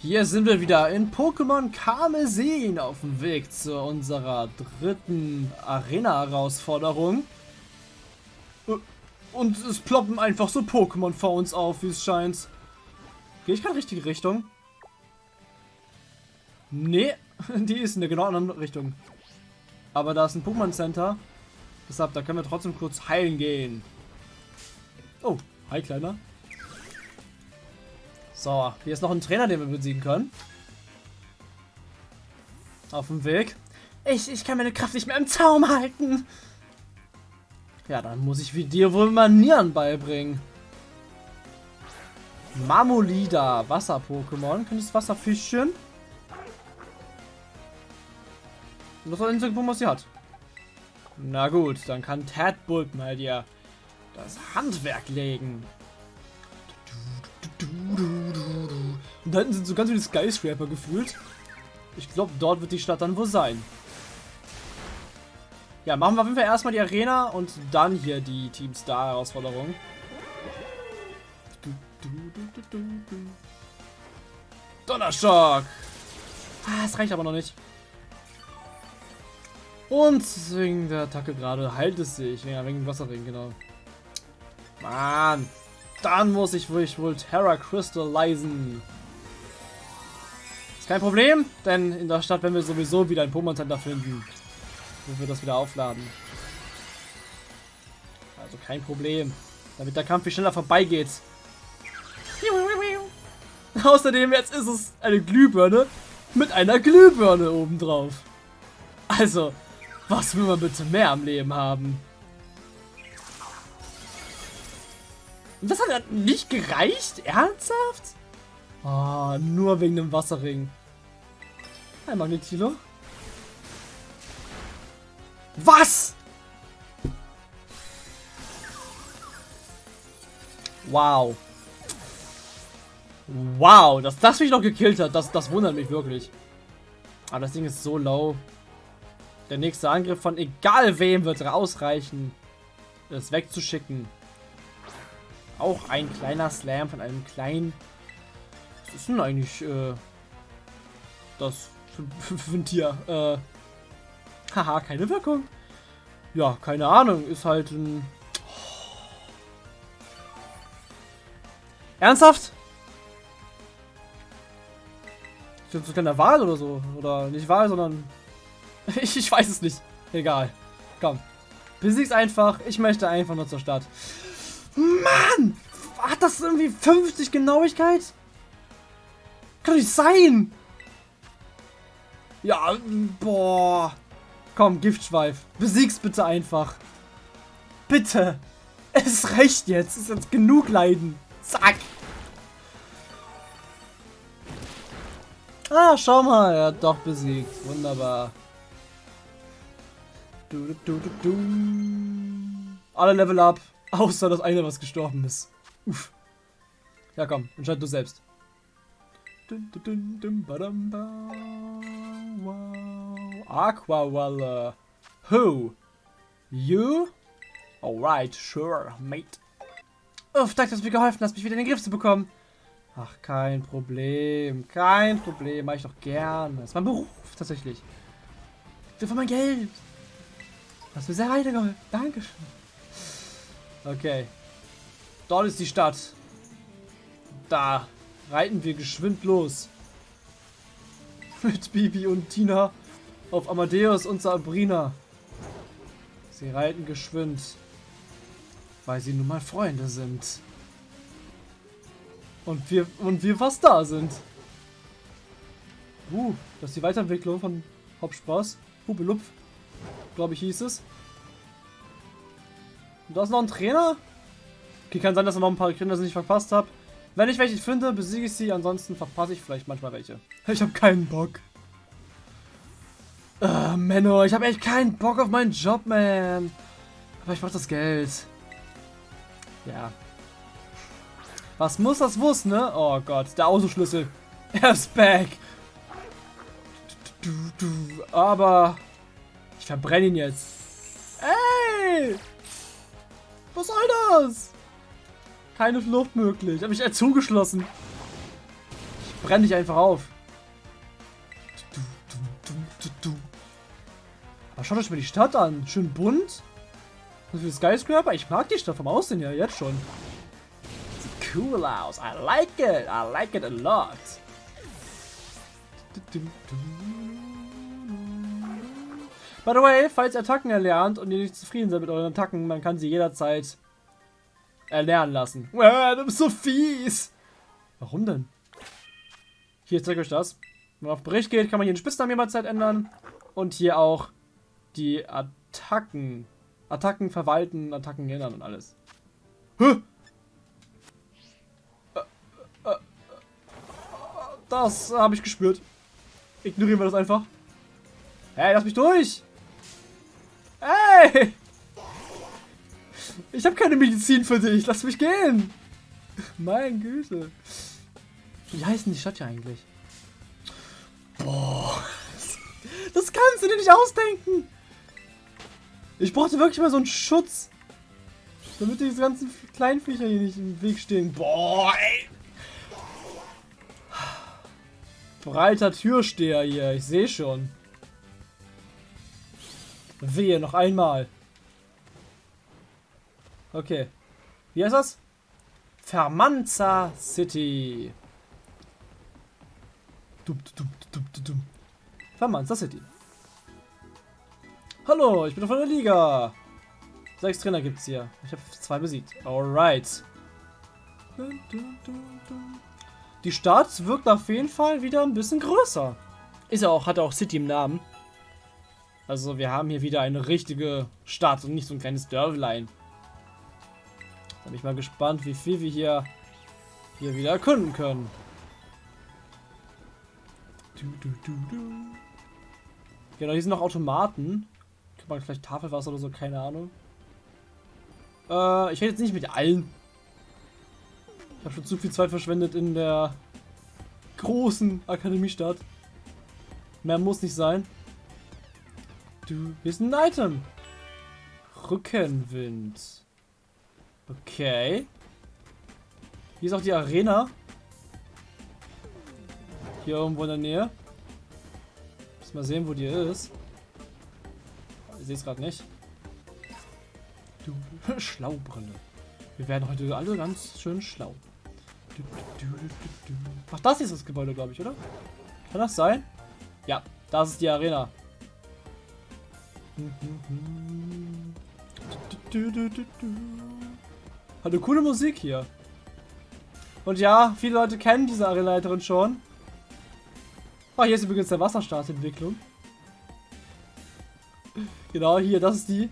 Hier sind wir wieder in Pokémon Karmesin auf dem Weg zu unserer dritten Arena-Herausforderung. Und es ploppen einfach so Pokémon vor uns auf, wie es scheint. Gehe ich gerade richtige Richtung? Nee, die ist in der genau anderen Richtung. Aber da ist ein Pokémon Center. Deshalb, da können wir trotzdem kurz heilen gehen. Oh, hi Kleiner. So, hier ist noch ein Trainer, den wir besiegen können. Auf dem Weg. Ich, ich kann meine Kraft nicht mehr im Zaum halten. Ja, dann muss ich wie dir wohl Manieren beibringen. Mamolida, Wasser-Pokémon. Könntest Wasserfischchen? Und das war einzige Pokémon, was sie hat. Na gut, dann kann Tadbulb mal dir das Handwerk legen. Und da hinten sind so ganz viele Skyscraper gefühlt. Ich glaube, dort wird die Stadt dann wohl sein. Ja, machen wir auf jeden Fall erstmal die Arena und dann hier die Team Star Herausforderung. Donnerschock! Ah, es reicht aber noch nicht. Und wegen der Attacke gerade heilt es sich. Ja, wegen dem Wasserring, genau. Mann! Dann muss ich wohl, wohl Terra Crystallisen. Ist kein Problem, denn in der Stadt werden wir sowieso wieder ein Pokémon Center finden. Wo wir das wieder aufladen. Also kein Problem. Damit der Kampf viel schneller vorbeigeht. Außerdem jetzt ist es eine Glühbirne mit einer Glühbirne obendrauf. Also, was will man bitte mehr am Leben haben? Das hat nicht gereicht? Ernsthaft? Oh, nur wegen dem Wasserring. Hi, Magnetilo. Was? Wow. Wow, dass das mich noch gekillt hat, das, das wundert mich wirklich. Aber das Ding ist so low. Der nächste Angriff von egal wem wird ausreichen, es wegzuschicken. Auch ein kleiner Slam von einem kleinen... Was ist denn eigentlich äh, das für, für ein Tier? Äh, haha, keine Wirkung. Ja, keine Ahnung. Ist halt ein... Ernsthaft? Ist das so ein kleiner Wal oder so? Oder nicht Wal, sondern... ich, ich weiß es nicht. Egal. Komm. Besieg's einfach. Ich möchte einfach nur zur Stadt. Mann! Hat das irgendwie 50 Genauigkeit? Kann nicht sein! Ja, boah. Komm, Giftschweif. Besieg's bitte einfach. Bitte. Es reicht jetzt. Es ist jetzt genug Leiden. Zack. Ah, schau mal. Er hat doch besiegt. Wunderbar. Du, du, du, du. Alle Level up. Außer das eine, was gestorben ist. Uff. Ja, komm, entscheid du selbst. Aquawalla. Who? You? Alright, sure, mate. Uff, danke, dass du mir geholfen hast, mich wieder in den Griff zu bekommen. Ach, kein Problem. Kein Problem. Mach ich doch gern. Das ist mein Beruf, tatsächlich. Ich will von mein Geld. Hast mir sehr weitergeholfen. Dankeschön. Okay. Dort ist die Stadt. Da reiten wir geschwind los. Mit Bibi und Tina auf Amadeus und Sabrina. Sie reiten geschwind, weil sie nun mal Freunde sind. Und wir, und wir fast da sind. Uh, das ist die Weiterentwicklung von Hauptspaß. Hubelupf, glaube ich hieß es. Da ist noch ein Trainer. Okay, kann sein, dass er noch ein paar Kinder nicht verpasst habe. Wenn ich welche finde, besiege ich sie. Ansonsten verpasse ich vielleicht manchmal welche. Ich habe keinen Bock. Uh, Menno, ich habe echt keinen Bock auf meinen Job, man. Aber ich brauche das Geld. Ja. Was muss, das muss, ne? Oh Gott, der Autoschlüssel. Er ist back. Aber ich verbrenne ihn jetzt. Ey! Was soll das? Keine Flucht möglich. Habe ich eher zugeschlossen. brenne dich einfach auf. Aber schaut euch mal die Stadt an. Schön bunt. So viele Skyscraper. Ich mag die Stadt vom Aussehen ja jetzt schon. Sieht cool aus. I like it. I like it a lot. By the way, falls ihr Attacken erlernt und ihr nicht zufrieden seid mit euren Attacken, man kann sie jederzeit erlernen lassen. Wow, du bist so fies. Warum denn? Hier, zeige euch das. Wenn man auf Bericht geht, kann man hier den Spitznamen jederzeit ändern. Und hier auch die Attacken. Attacken verwalten, Attacken ändern und alles. Huh. Das habe ich gespürt. Ignorieren wir das einfach. Hey, lass mich durch! Hey! Ich habe keine Medizin für dich. Lass mich gehen. Mein Güte. Wie heißt denn die Stadt hier eigentlich? Boah. Das kannst du dir nicht ausdenken. Ich brauchte wirklich mal so einen Schutz. Damit diese ganzen kleinen Viecher hier nicht im Weg stehen. Boah, ey. Breiter Türsteher hier. Ich sehe schon. Wehe, noch einmal. Okay. Wie heißt das? Fermanza City. Dum, dum, dum, dum, Fermanza City. Hallo, ich bin von der Liga. Sechs Trainer gibt's hier. Ich habe zwei besiegt. Alright. Die Stadt wirkt auf jeden Fall wieder ein bisschen größer. Ist ja auch, hat auch City im Namen. Also wir haben hier wieder eine richtige Stadt und nicht so ein kleines Dörflein. Bin ich mal gespannt, wie viel wir hier, hier wieder erkunden können. Du, du, du, genau, hier sind noch Automaten. Kann man vielleicht Tafelwasser oder so, keine Ahnung. Äh, ich rede jetzt nicht mit allen. Ich habe schon zu viel Zeit verschwendet in der großen Akademiestadt. Mehr muss nicht sein. Du bist ein Item. Rückenwind. Okay. Hier ist auch die Arena. Hier irgendwo in der Nähe. Muss mal sehen, wo die ist. Ich sehe es gerade nicht. Du, Schlaubrille. Wir werden heute alle ganz schön schlau. Ach, das ist das Gebäude, glaube ich, oder? Kann das sein? Ja, das ist die Arena. Hat eine coole Musik hier. Und ja, viele Leute kennen diese Arenaleiterin schon. Oh, hier ist übrigens der Wasserstart-Entwicklung. Genau, hier, das ist die.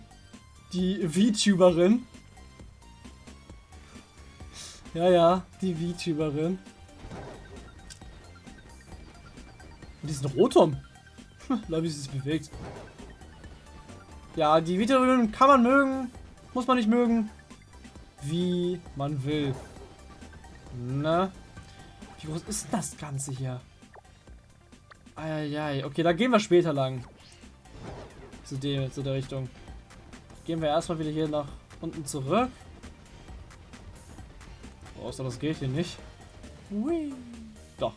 Die VTuberin. Ja, ja, die VTuberin. Und die ist ein Rotom. Hm, wie sie sich bewegt. Ja, die Videoregeln kann man mögen, muss man nicht mögen. Wie man will. Ne? Wie groß ist das Ganze hier? Eieiei. Okay, da gehen wir später lang. Zu dem, zu der Richtung. Gehen wir erstmal wieder hier nach unten zurück. Außer das geht hier nicht. Hui. Doch.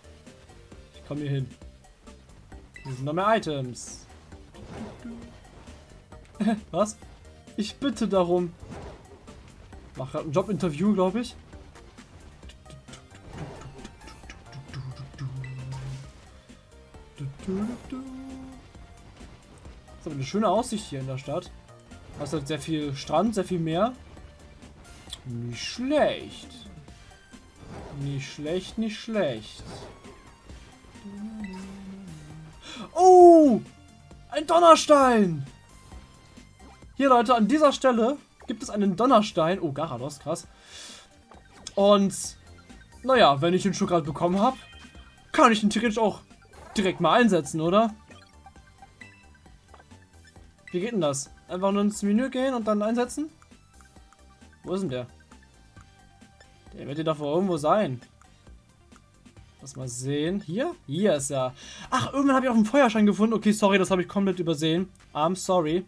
Ich komme hier hin. Hier sind noch mehr Items. Was? Ich bitte darum. Mach gerade ein Jobinterview, glaube ich. Das ist aber eine schöne Aussicht hier in der Stadt. Hast halt sehr viel Strand, sehr viel Meer. Nicht schlecht. Nicht schlecht, nicht schlecht. Oh! Ein Donnerstein! Hier, Leute, an dieser Stelle gibt es einen Donnerstein. Oh, Garados, krass. Und, naja, wenn ich den gerade bekommen habe, kann ich den theoretisch auch direkt mal einsetzen, oder? Wie geht denn das? Einfach nur ins Menü gehen und dann einsetzen? Wo ist denn der? Der wird doch wohl irgendwo sein. Lass mal sehen. Hier? Hier ist er. Ach, irgendwann habe ich auch einen Feuerschein gefunden. Okay, sorry, das habe ich komplett übersehen. I'm sorry.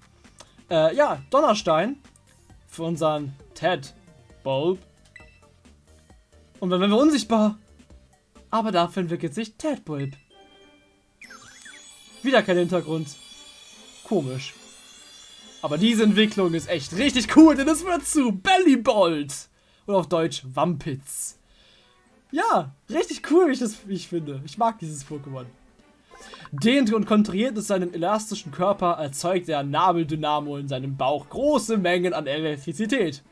Äh, ja, Donnerstein. Für unseren Ted Bulb. Und dann werden wir unsichtbar. Aber dafür entwickelt sich Tadpulp. Wieder kein Hintergrund. Komisch. Aber diese Entwicklung ist echt richtig cool, denn es wird zu Bellybolt. Oder auf Deutsch Wampitz. Ja, richtig cool, wie ich das wie ich finde. Ich mag dieses Pokémon. Dehnt und kontrahiert es seinen elastischen Körper, erzeugt der Nabeldynamo in seinem Bauch große Mengen an Elektrizität.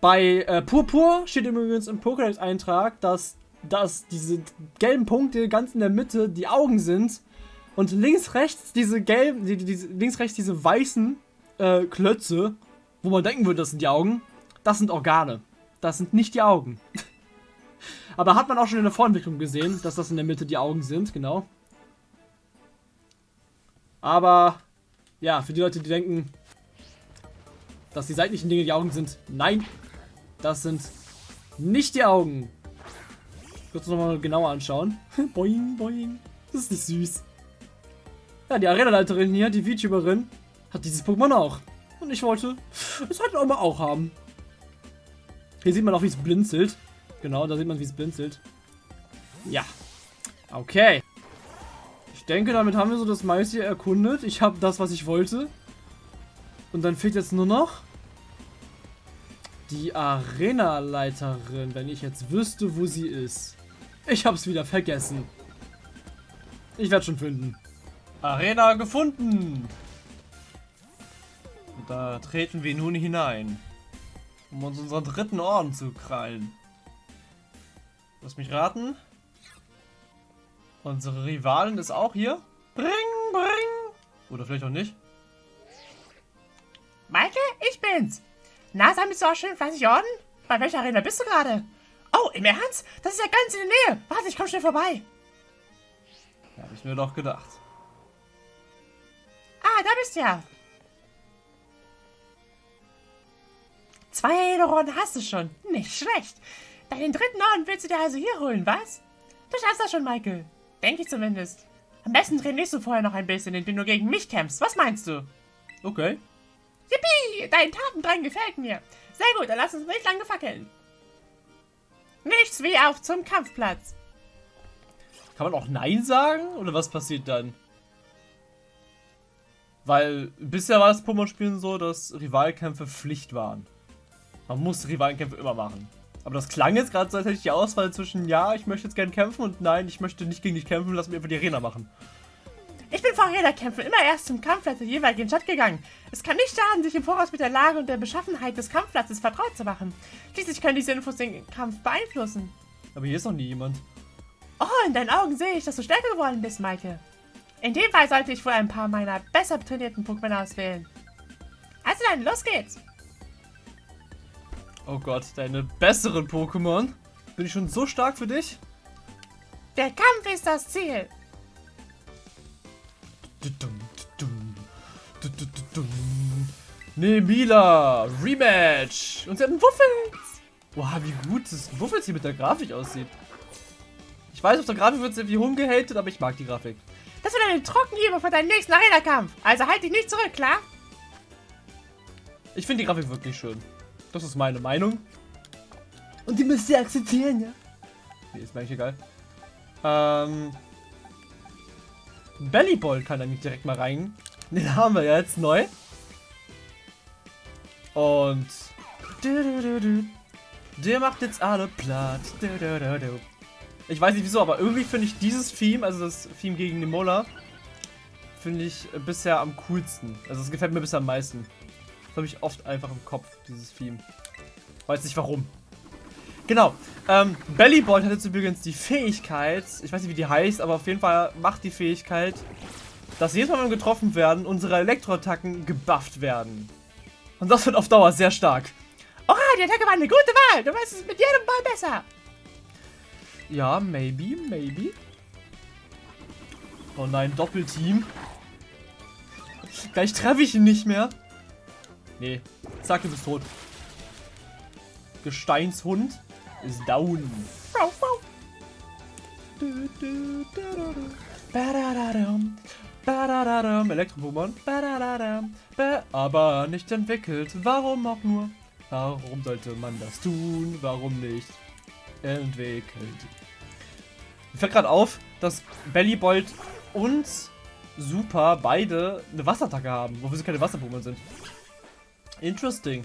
Bei äh, Purpur steht übrigens im Pokédex-Eintrag, dass, dass diese gelben Punkte ganz in der Mitte die Augen sind und links, rechts diese gelben, die, die, links, rechts diese weißen äh, Klötze, wo man denken würde, das sind die Augen, das sind Organe. Das sind nicht die Augen. Aber hat man auch schon in der Vorentwicklung gesehen, dass das in der Mitte die Augen sind, genau. Aber, ja, für die Leute, die denken, dass die seitlichen Dinge die Augen sind, nein, das sind nicht die Augen. Kurz nochmal genauer anschauen. boing, boing. Das ist nicht süß. Ja, die Arena-Leiterin hier, die VTuberin, hat dieses Pokémon auch. Und ich wollte es halt auch mal auch haben. Hier sieht man auch, wie es blinzelt. Genau, da sieht man, wie es blinzelt. Ja. Okay. Ich denke, damit haben wir so das meiste erkundet. Ich habe das, was ich wollte. Und dann fehlt jetzt nur noch die Arena-Leiterin, wenn ich jetzt wüsste, wo sie ist. Ich habe es wieder vergessen. Ich werde schon finden. Arena gefunden. Und da treten wir nun hinein, um uns unseren dritten Orden zu krallen. Lass mich raten. Unsere Rivalin ist auch hier. Bring, bring. Oder vielleicht auch nicht. Maike, ich bin's. Na, sammelst du auch schön fleißig Orden? Bei welcher Arena bist du gerade? Oh, im Ernst? Das ist ja ganz in der Nähe. Warte, ich komm schnell vorbei. Ja, hab ich mir doch gedacht. Ah, da bist du ja. Zwei Orden hast du schon. Nicht schlecht. Deinen dritten Orden willst du dir also hier holen, was? Du schaffst das schon, Michael. Denke ich zumindest. Am besten trainierst du vorher noch ein bisschen, indem du gegen mich kämpfst. Was meinst du? Okay. Yippie! Dein Tatendrang gefällt mir. Sehr gut, dann lass uns nicht lange fackeln. Nichts wie auf zum Kampfplatz. Kann man auch Nein sagen? Oder was passiert dann? Weil bisher war das Pokémon-Spielen so, dass Rivalkämpfe Pflicht waren. Man muss Rivalenkämpfe immer machen. Aber das klang jetzt gerade so, als hätte ich die Auswahl zwischen ja, ich möchte jetzt gerne kämpfen und nein, ich möchte nicht gegen dich kämpfen, lass mir einfach die Arena machen. Ich bin vor Arena-Kämpfen immer erst zum Kampfplatz der jeweiligen Stadt gegangen. Es kann nicht schaden, sich im Voraus mit der Lage und der Beschaffenheit des Kampfplatzes vertraut zu machen. Schließlich können diese Infos den Kampf beeinflussen. Aber hier ist noch nie jemand. Oh, in deinen Augen sehe ich, dass du stärker geworden bist, Maike. In dem Fall sollte ich wohl ein paar meiner besser trainierten Pokémon auswählen. Also dann, los geht's! Oh Gott, deine besseren Pokémon? Bin ich schon so stark für dich? Der Kampf ist das Ziel! Nebila, Rematch! Und sie hat einen Wuffels! Boah, wie gut das Wuffels hier mit der Grafik aussieht. Ich weiß, auf der Grafik wird es irgendwie rumgehatet, aber ich mag die Grafik. Das wird eine Trockenliebe für deinen nächsten Arena-Kampf. Also halt dich nicht zurück, klar? Ich finde die Grafik wirklich schön. Das ist meine Meinung. Und die müsst ihr akzeptieren, ja? Nee, ist mir eigentlich egal. Ähm. Bellyball kann nicht direkt mal rein. Den haben wir jetzt neu. Und. Der macht jetzt alle platt. Ich weiß nicht wieso, aber irgendwie finde ich dieses Theme, also das Theme gegen den Mola, finde ich bisher am coolsten. Also es gefällt mir bisher am meisten. Das habe ich oft einfach im Kopf, dieses Theme. Weiß nicht warum. Genau. Ähm, Bellyball hat jetzt übrigens die Fähigkeit, ich weiß nicht wie die heißt, aber auf jeden Fall macht die Fähigkeit, dass jedes Mal, wenn wir getroffen werden, unsere Elektroattacken gebufft werden. Und das wird auf Dauer sehr stark. Oha, die Attacke war eine gute Wahl. Du weißt es mit jedem Ball besser. Ja, maybe, maybe. Oh nein, Doppelteam. Gleich treffe ich ihn nicht mehr. Nee, sag, du bist tot. Gesteinshund ist down. Elektro-Pokémon. Aber nicht entwickelt. Warum auch nur? Warum sollte man das tun? Warum nicht? Entwickelt. Mir fällt gerade auf, dass Bellybolt und Super beide eine Wasserattacke haben, wofür sie keine Wasser-Pokémon sind. Interesting.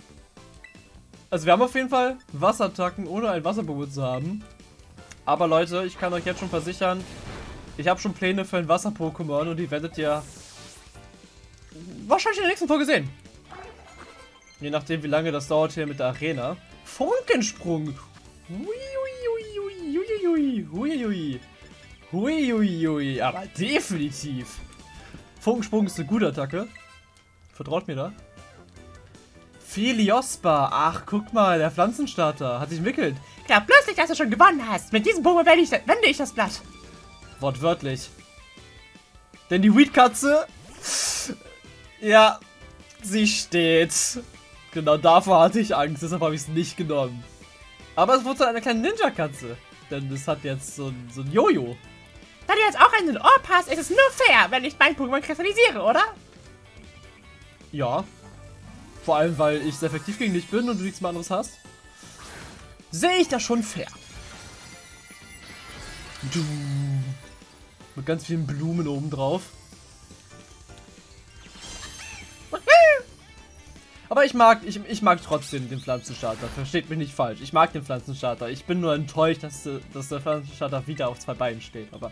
Also wir haben auf jeden Fall Wasserattacken, ohne ein Wasser-Pokémon zu haben. Aber Leute, ich kann euch jetzt schon versichern, ich habe schon Pläne für ein Wasser-Pokémon und die werdet ihr wahrscheinlich in der nächsten Folge sehen. Je nachdem, wie lange das dauert hier mit der Arena. Funkensprung. Huiuiui. Aber definitiv. Funkensprung ist eine gute Attacke. Vertraut mir da. Feliospa. Ach, guck mal, der Pflanzenstarter hat sich entwickelt. Glaub bloß nicht, dass du schon gewonnen hast. Mit diesem Pokémon wende ich, wende ich das Blatt. Wortwörtlich. Denn die Weedkatze... Ja, sie steht. Genau davor hatte ich Angst, deshalb habe ich es nicht genommen. Aber es wurde eine kleine Ninja-Katze. Denn es hat jetzt so, ein, so ein Jojo. Da du jetzt auch einen Ohr hast, ist es nur fair, wenn ich mein Pokémon kristallisiere, oder? Ja. Vor allem, weil ich sehr effektiv gegen dich bin und du nichts mehr anderes hast. Sehe ich das schon fair. Du. Mit ganz vielen Blumen oben drauf. Aber ich mag, ich, ich mag trotzdem den Pflanzenstarter. Versteht mich nicht falsch. Ich mag den Pflanzenstarter. Ich bin nur enttäuscht, dass, dass der Pflanzenstarter wieder auf zwei Beinen steht. Aber.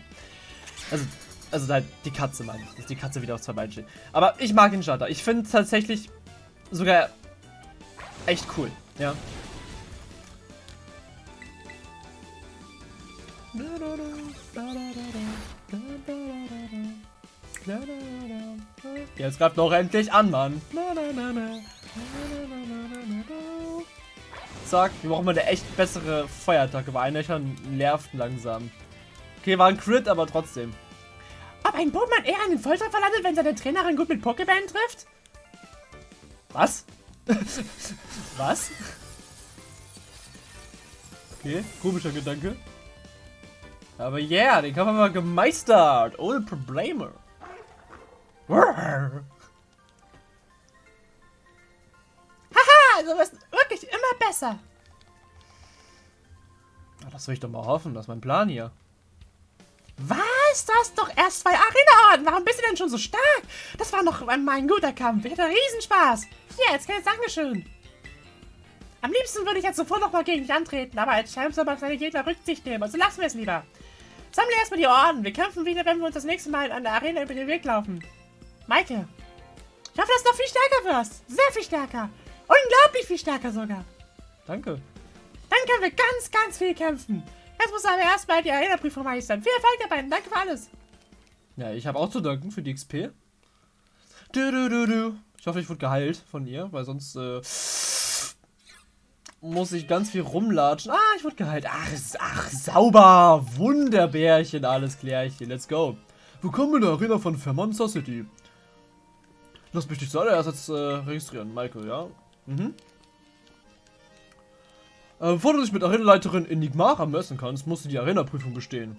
Also, also halt die Katze meine ich, dass die Katze wieder auf zwei Beinen steht. Aber ich mag den Starter. Ich finde tatsächlich sogar echt cool. Ja. Jetzt greift noch endlich an, Mann. Zack, wir brauchen mal eine echt bessere Feuerattacke, weil Einlöchern nervt langsam. Okay, war ein Crit, aber trotzdem. Ob ein Pokémon eher einen Volltreffer landet, wenn seine Trainerin gut mit Pokébällen trifft? Was? Was? Okay, komischer Gedanke. Aber yeah, den Kampf haben wir gemeistert. Ohne Probleme. Haha, also wirst wirklich immer besser. Das will ich doch mal hoffen, das ist mein Plan hier. Was? Du hast doch erst zwei Arena-Orden. Warum bist du denn schon so stark? Das war noch mein guter Kampf. Ich hatte Riesenspaß. Hier, als kleines Dankeschön. Am liebsten würde ich jetzt sofort nochmal gegen dich antreten, aber als Champ soll man seine Gegner Rücksicht nehmen, also lassen wir es lieber. Sammle erstmal die Orden. Wir kämpfen wieder, wenn wir uns das nächste Mal an der Arena über den Weg laufen. Maike, ich hoffe, dass du noch viel stärker wirst. Sehr viel stärker. Unglaublich viel stärker sogar. Danke. Dann können wir ganz, ganz viel kämpfen. Jetzt muss aber erstmal die Arena-Prüfung meistern. Viel Erfolg dabei. Danke für alles. Ja, ich habe auch zu danken für die XP. Du, du, du, du. Ich hoffe, ich wurde geheilt von ihr, weil sonst äh, muss ich ganz viel rumlatschen. Ah, ich wurde geheilt. Ach, ach, sauber. Wunderbärchen, alles klärchen. Let's go. Willkommen in der Arena von Vermonster City. Lass mich dich zuallererst jetzt äh, registrieren, Michael, ja? Mhm. Äh, bevor du dich mit Arenaleiterin Enigmara messen kannst, musst du die Arena-Prüfung bestehen.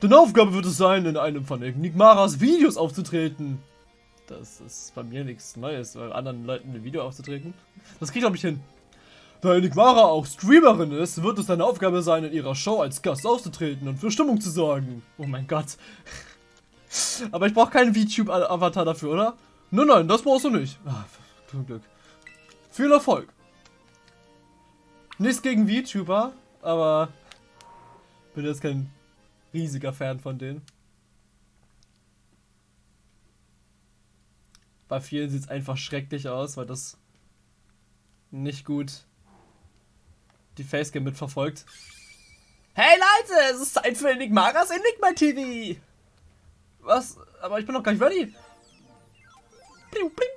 Deine Aufgabe wird es sein, in einem von Enigmaras Videos aufzutreten. Das ist bei mir nichts Neues, bei anderen Leuten ein Video aufzutreten. Das krieg ich, glaube ich, hin. Da Enigmara auch Streamerin ist, wird es deine Aufgabe sein, in ihrer Show als Gast aufzutreten und für Stimmung zu sorgen. Oh mein Gott. Aber ich brauche keinen VTube-Avatar dafür, oder? Nein, nein, das brauchst du nicht. Ah, zum Glück. Viel Erfolg. Nichts gegen VTuber, aber bin jetzt kein riesiger Fan von denen. Bei vielen sieht es einfach schrecklich aus, weil das nicht gut die Facecam mitverfolgt. Hey Leute, es ist Zeit für Enigmaras Enigma TV. Was? Aber ich bin noch gar nicht ready. Bling, bling.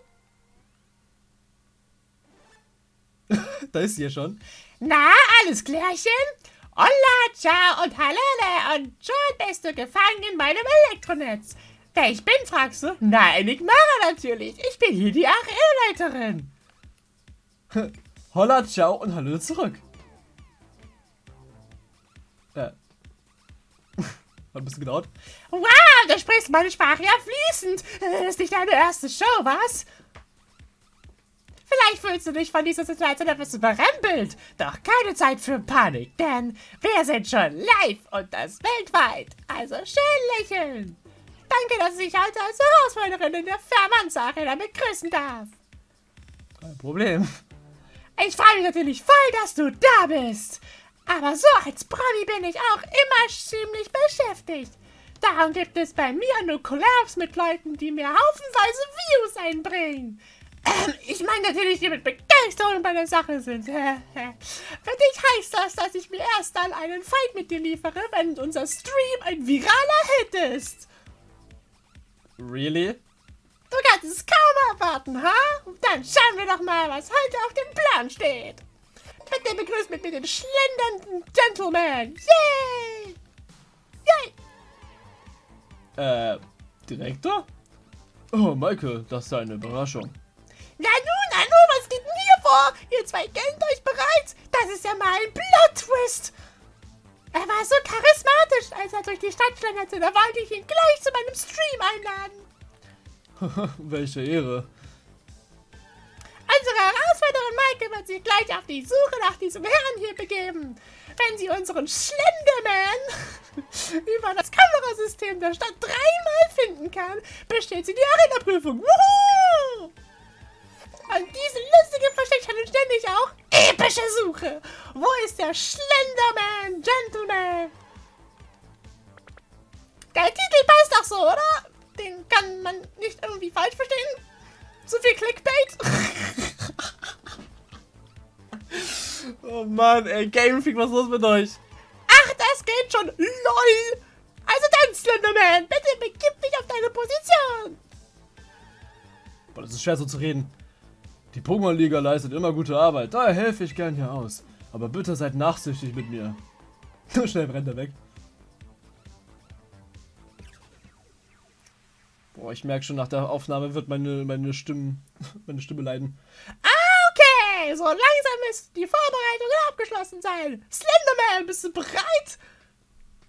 da ist sie ja schon. Na, alles klärchen? Holla, ciao und hallele und schon bist du gefangen in meinem Elektronetz. Wer ich bin, fragst du? Na, Enigmara natürlich. Ich bin hier die Arenaleiterin. Holla, ciao und hallo zurück. Äh. Hat ein bisschen gedauert. Wow, du sprichst meine Sprache ja fließend. Das ist nicht deine erste Show, was? Vielleicht fühlst du dich von dieser Situation etwas überrempelt. Doch keine Zeit für Panik, denn wir sind schon live und das weltweit. Also schön lächeln. Danke, dass ich heute als Herausforderin in der Vermanza Arena begrüßen darf. Kein Problem. Ich freue mich natürlich voll, dass du da bist. Aber so als Promi bin ich auch immer ziemlich beschäftigt. Darum gibt es bei mir nur Collabs mit Leuten, die mir haufenweise Views einbringen. Ähm, ich meine natürlich, die mit Begeisterung bei der Sache sind. Für dich heißt das, dass ich mir erst dann einen Fight mit dir liefere, wenn unser Stream ein viraler Hit ist. Really? Du kannst es kaum erwarten, ha? Dann schauen wir doch mal, was heute auf dem Plan steht. Bitte begrüßt mit mir den schlendernden Gentleman. Yay! Yay! Äh, Direktor? Oh, Michael, das ist eine Überraschung. Ihr zwei kennt euch bereits. Das ist ja mal ein Plot-Twist. Er war so charismatisch, als er durch die Stadt schlenderte. Da wollte ich ihn gleich zu meinem Stream einladen. Welche Ehre. Unsere Herausforderin Maike wird sich gleich auf die Suche nach diesem Herrn hier begeben. Wenn sie unseren Schlenderman über das Kamerasystem der Stadt dreimal finden kann, besteht sie die Arena-Prüfung. Wuhu! Und diese lustige Versteckchen ständig auch epische Suche. Wo ist der Schlenderman, Gentleman? Der Titel passt doch so, oder? Den kann man nicht irgendwie falsch verstehen. Zu viel Clickbait. Oh Mann, ey, Game Freak, was ist los mit euch? Ach, das geht schon. LOL. Also dann, Slenderman, bitte begib dich auf deine Position. Boah, das ist schwer so zu reden. Die Pokémon-Liga leistet immer gute Arbeit, daher helfe ich gern hier aus. Aber bitte seid nachsichtig mit mir. Nur schnell brennt er weg. Boah, ich merke schon, nach der Aufnahme wird meine, meine, Stimmen, meine Stimme leiden. Ah, okay. So langsam ist die Vorbereitung abgeschlossen sein. Slenderman, bist du bereit?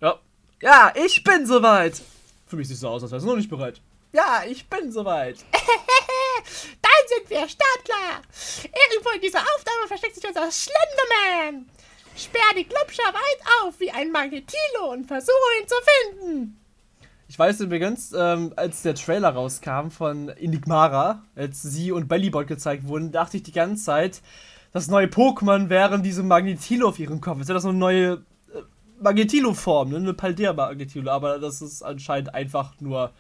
Ja. Ja, ich bin soweit. Für mich sieht es so aus, als wärst du noch nicht bereit. Ja, ich bin soweit. Dann sind wir startklar. Irgendwo in dieser Aufnahme versteckt sich unser Slenderman. Sperr die Klubscher weit auf wie ein Magnetilo und versuche ihn zu finden. Ich weiß übrigens, ähm, als der Trailer rauskam von Enigmara, als sie und Bellybot gezeigt wurden, dachte ich die ganze Zeit, das neue Pokémon wären diese Magnetilo auf ihrem Kopf. Jetzt wäre das so eine neue äh, Magnetilo-Form, ne? eine Paldea-Magnetilo, aber das ist anscheinend einfach nur.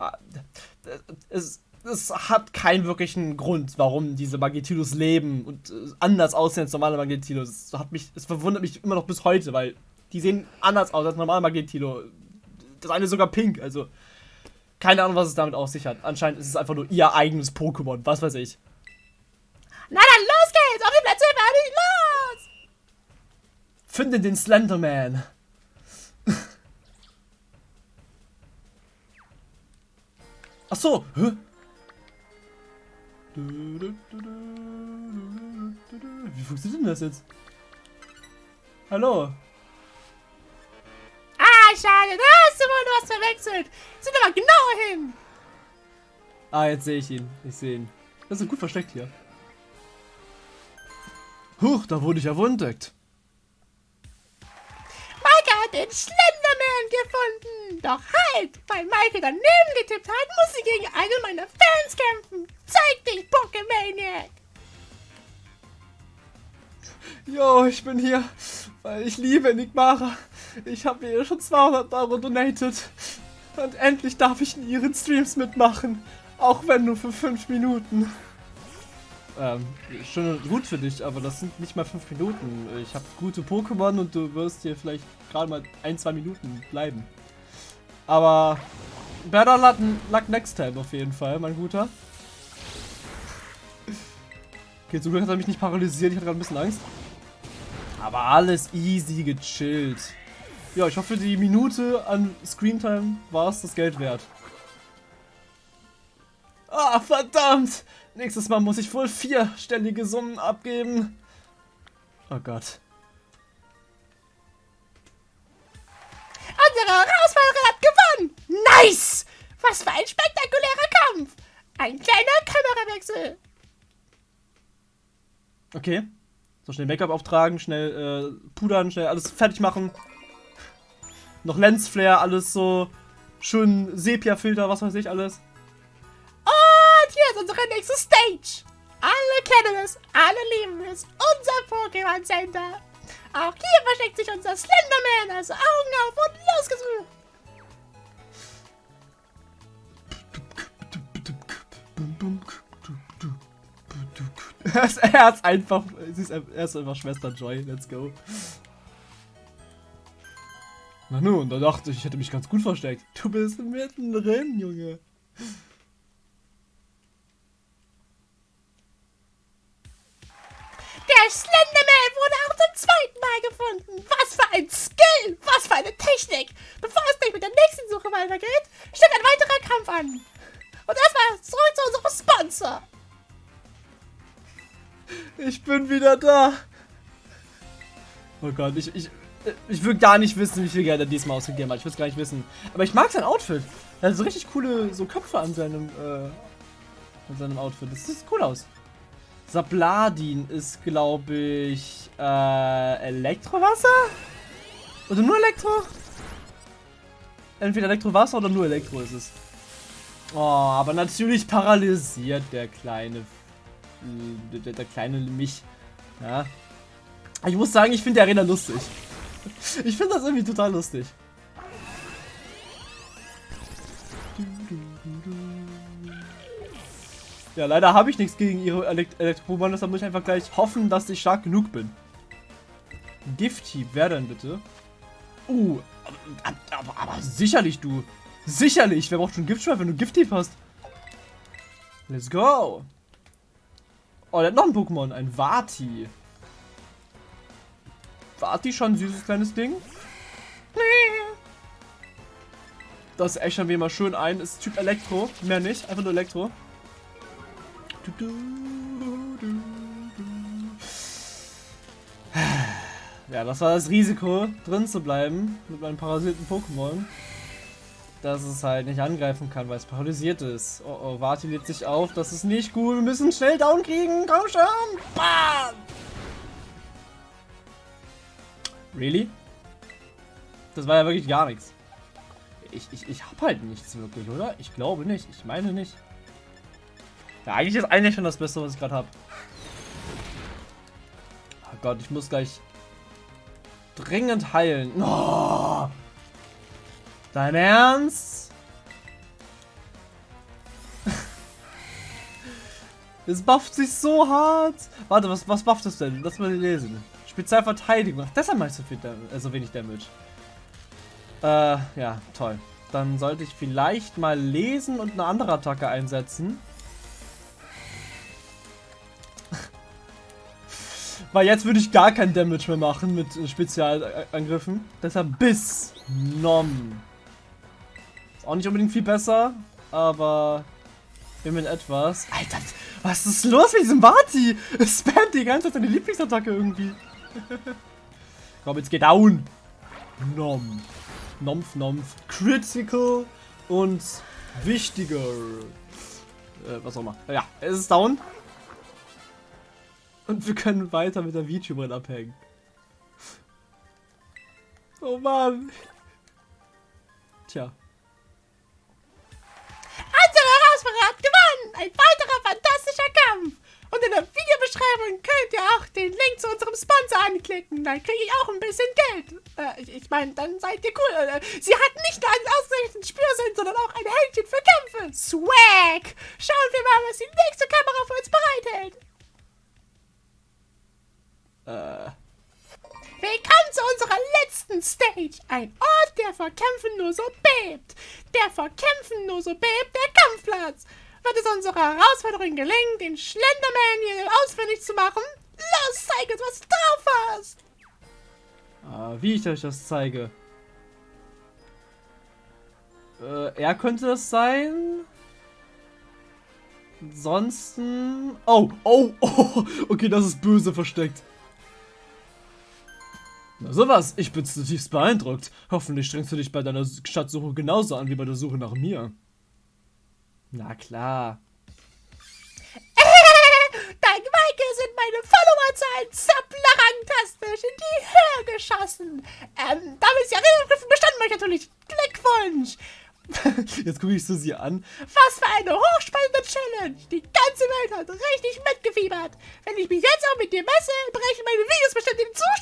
Äh, es, es hat keinen wirklichen Grund, warum diese Magnetilos leben und äh, anders aussehen als normale Magnetilos. Es, hat mich, es verwundert mich immer noch bis heute, weil die sehen anders aus als normale Magnetilo das eine ist sogar pink, also keine Ahnung, was es damit auf sich hat. Anscheinend ist es einfach nur ihr eigenes Pokémon, was weiß ich. Na dann los geht's, auf die Plätze, fertig, los! Finde den Slenderman. Ach so, hä? Wie funktioniert denn das jetzt? Hallo? schade. Da hast du wohl was verwechselt. Sind aber genau hin. Ah, jetzt sehe ich ihn. Ich sehe ihn. Das ist gut versteckt hier. Huch, da wurde ich entdeckt. Maike hat den Slenderman gefunden. Doch halt, weil Maike daneben getippt hat, muss sie gegen einen meiner Fans kämpfen. Zeig dich, Pokémaniac. Jo, ich bin hier, weil ich liebe Enigmara. Ich habe ihr schon 200 Euro donated. Und endlich darf ich in ihren Streams mitmachen. Auch wenn nur für 5 Minuten. Ähm, schon gut für dich, aber das sind nicht mal 5 Minuten. Ich habe gute Pokémon und du wirst hier vielleicht gerade mal 1-2 Minuten bleiben. Aber better luck next time auf jeden Fall, mein Guter. Okay, zum Glück hat er mich nicht paralysiert, ich hatte gerade ein bisschen Angst. Aber alles easy gechillt. Ja, ich hoffe, die Minute an Screentime war es das Geld wert. Ah, verdammt! Nächstes Mal muss ich wohl vierstellige Summen abgeben. Oh Gott. Unsere Herausforderin hat gewonnen! Nice! Was für ein spektakulärer Kampf! Ein kleiner Kamerawechsel. Okay. So schnell Make-up auftragen, schnell äh, pudern, schnell alles fertig machen. Noch Lensflare, alles so schön Sepia-Filter, was weiß ich alles. Hier ist unsere nächste Stage. Alle kennen es, alle lieben es. Unser Pokémon Center. Auch hier versteckt sich unser Slenderman, also Augen auf und losgesucht. er ist einfach, sie ist, er ist einfach Schwester Joy, let's go. Na nun, da dachte ich, ich hätte mich ganz gut versteckt. Du bist mittendrin, Junge. Der Slenderman wurde auch zum zweiten Mal gefunden. Was für ein Skill! Was für eine Technik! Bevor es gleich mit der nächsten Suche weitergeht, steht ein weiterer Kampf an. Und erstmal zurück zu unserem Sponsor. Ich bin wieder da. Oh Gott, ich, ich, ich will gar nicht wissen, wie viel Geld er diesmal ausgegeben hat. Ich will es gar nicht wissen. Aber ich mag sein Outfit. Er hat so richtig coole so Köpfe an seinem, äh, an seinem Outfit. Das sieht cool aus. Sabladin ist, glaube ich, äh, Elektrowasser? Oder nur Elektro? Entweder Elektrowasser oder nur Elektro ist es. Oh, aber natürlich paralysiert der kleine der, der kleine mich. Ja. Ich muss sagen, ich finde die Arena lustig. Ich finde das irgendwie total lustig. Ja, leider habe ich nichts gegen ihre Elekt Elektrobahn, deshalb muss ich einfach gleich hoffen, dass ich stark genug bin. Gifthieb, wer denn bitte? Uh, aber, aber, aber, sicherlich du. Sicherlich, wer braucht schon Giftschweif, wenn du Gifthieb hast? Let's go. Oh, der hat noch ein Pokémon. Ein Vati. Vati schon ein süßes kleines Ding. Das ächern wir mal schön ein. Ist Typ Elektro. Mehr nicht. Einfach nur Elektro. Ja, das war das Risiko, drin zu bleiben mit meinem parasiten Pokémon dass es halt nicht angreifen kann, weil es paralysiert ist. Oh oh, Vati lädt sich auf, das ist nicht gut. Wir müssen schnell down kriegen. Komm schon. Bam! Really? Das war ja wirklich gar nichts. Ich, ich, ich hab halt nichts wirklich, oder? Ich glaube nicht. Ich meine nicht. Ja, eigentlich ist eigentlich schon das Beste, was ich gerade habe. Oh Gott, ich muss gleich dringend heilen. Oh! Dein Ernst? es bufft sich so hart. Warte, was, was bufft es denn? Lass mal lesen. Spezialverteidigung. Ach, deshalb machst du viel Damage, äh, so wenig Damage. Äh, ja, toll. Dann sollte ich vielleicht mal lesen und eine andere Attacke einsetzen. Weil jetzt würde ich gar kein Damage mehr machen mit Spezialangriffen. Deshalb bis Nom. Auch nicht unbedingt viel besser, aber immerhin etwas. Alter, was ist los mit diesem Barty? Spammt die ganze Zeit seine Lieblingsattacke irgendwie. Komm, jetzt geht down. Nom. Nompf, Nompf. Critical und wichtiger. Äh, was auch immer. Ja, es ist down. Und wir können weiter mit der VTuberin abhängen. Oh Mann. Tja. Herausforderer gewonnen! Ein weiterer fantastischer Kampf! Und in der Videobeschreibung könnt ihr auch den Link zu unserem Sponsor anklicken. Dann kriege ich auch ein bisschen Geld. Äh, ich, ich meine, dann seid ihr cool. Äh, sie hat nicht nur einen ausgezeichneten Spürsinn, sondern auch ein Händchen für Kämpfe. Swag! Schauen wir mal, was die nächste Kamera für uns bereithält. Äh. Willkommen zu unserer letzten Stage. Ein Ort, der vor Kämpfen nur so bebt. Der vor Kämpfen nur so bebt, der Kampfplatz. Wird es unserer Herausforderung gelingen, den Schlenderman hier ausfindig zu machen? Los, zeig uns, was du drauf hast. Ah, wie ich euch das zeige. Äh, er könnte das sein. Ansonsten... Oh, oh, oh. Okay, das ist böse versteckt. Na sowas, ich bin zutiefst beeindruckt. Hoffentlich strengst du dich bei deiner Schatzsuche genauso an wie bei der Suche nach mir. Na klar. Dein Michael sind meine Followerzahlen zapplerangtastisch in die Höhe geschossen. Ähm, damit ist die Arena-Prüfung bestanden, euch natürlich Glückwunsch. Jetzt gucke ich Susi an. Was für eine hochspannende Challenge! Die ganze Welt hat richtig mitgefiebert. Wenn ich mich jetzt auch mit dir messe, brechen meine Videos bestimmt den Zuschauerrekord.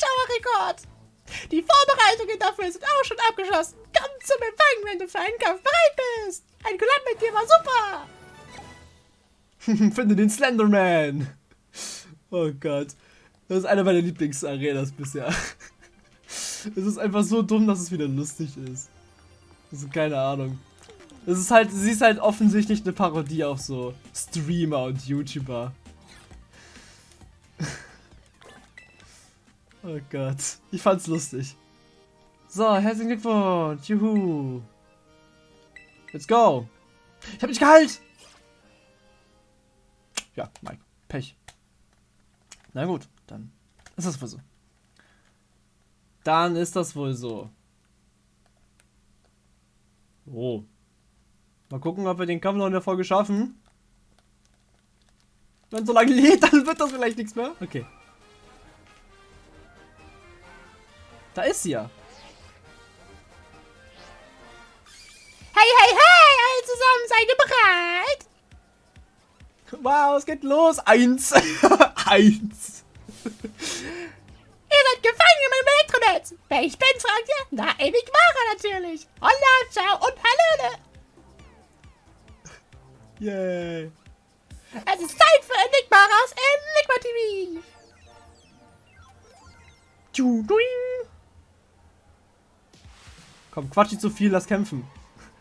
Die Vorbereitungen dafür sind auch schon abgeschlossen. Komm zum Empfang, wenn du für einen Kampf bereit bist. Ein Collab mit dir war super. Finde den Slenderman. Oh Gott. Das ist einer meiner Lieblingsarenas bisher. Es ist einfach so dumm, dass es wieder lustig ist. Also keine Ahnung. Es ist halt, sie ist halt offensichtlich eine Parodie auf so Streamer und YouTuber. Oh Gott. Ich fand's lustig. So, herzlichen Glückwunsch. Juhu. Let's go. Ich hab nicht geheilt. Ja, Mike. Pech. Na gut, dann ist das wohl so. Dann ist das wohl so. Oh. Mal gucken, ob wir den Kampf noch in der Folge schaffen. Wenn so lange lädt, dann wird das vielleicht nichts mehr. Okay. Da ist sie ja. Hey, hey, hey, alle zusammen, seid ihr bereit? Wow, es geht los. Eins. Eins. Ihr seid gefangen in meinem Elektronetz. Wer ich bin, fragt ihr? Na, Enigmara natürlich. Holla, ciao und hallöle. Yay. Es ist Zeit für Enigmaras Enigma TV. Tschuduing. Komm, quatsch nicht so viel, lass kämpfen.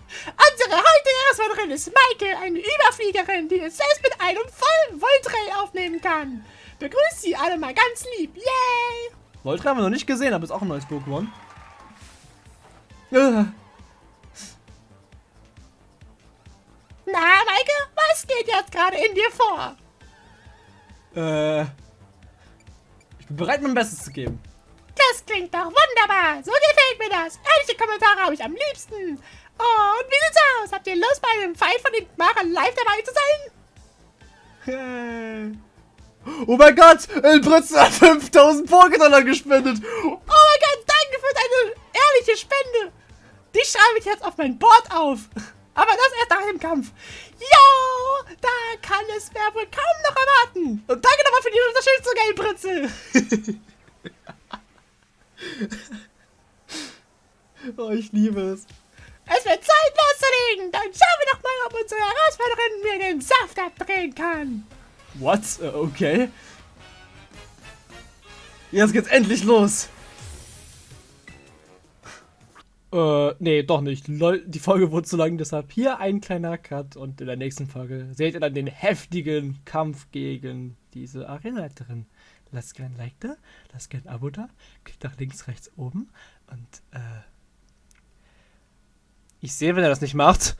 Unsere heutige Herausforderin ist Maike, eine Überfliegerin, die es selbst mit einem vollen Voltray aufnehmen kann. Begrüßt sie alle mal ganz lieb. Yay! Voltray haben wir noch nicht gesehen, aber ist auch ein neues Pokémon. Äh, Na, Maike, was geht jetzt gerade in dir vor? Äh. Ich bin bereit, mein Bestes zu geben. Das klingt doch wunderbar. So gefällt mir das. Ehrliche Kommentare habe ich am liebsten. Und wie sieht's aus? Habt ihr Lust, bei einem Fight von den Mara live dabei zu sein? Yay. Oh mein Gott, El Britzel hat 5000 Pokédollar gespendet. Oh mein Gott, danke für deine ehrliche Spende. Die schreibe ich jetzt auf mein Board auf. Aber das erst nach dem Kampf. Jo, da kann es mir wohl kaum noch erwarten. Und danke nochmal für die Unterstützung, El Britzel. Oh, ich liebe es. Es wird Zeit loszulegen. Dann schauen wir doch mal, ob unsere Herausforderin mir den Saft abdrehen kann. What? Äh, Okay. Jetzt geht's endlich los. Äh, nee, doch nicht. Lol, die Folge wurde zu lang, deshalb hier ein kleiner Cut und in der nächsten Folge seht ihr dann den heftigen Kampf gegen diese Arenaleiterin. Lasst gerne ein Like da, lasst gerne ein Abo da, klickt nach links, rechts, oben und äh, ich sehe, wenn er das nicht macht.